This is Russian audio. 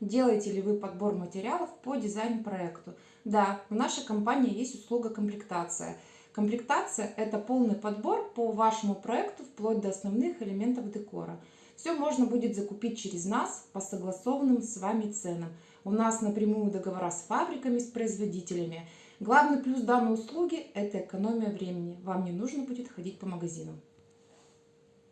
делаете ли вы подбор материалов по дизайн-проекту. Да, в нашей компании есть услуга комплектация. Комплектация – это полный подбор по вашему проекту вплоть до основных элементов декора. Все можно будет закупить через нас по согласованным с вами ценам. У нас напрямую договора с фабриками, с производителями. Главный плюс данной услуги – это экономия времени. Вам не нужно будет ходить по магазинам.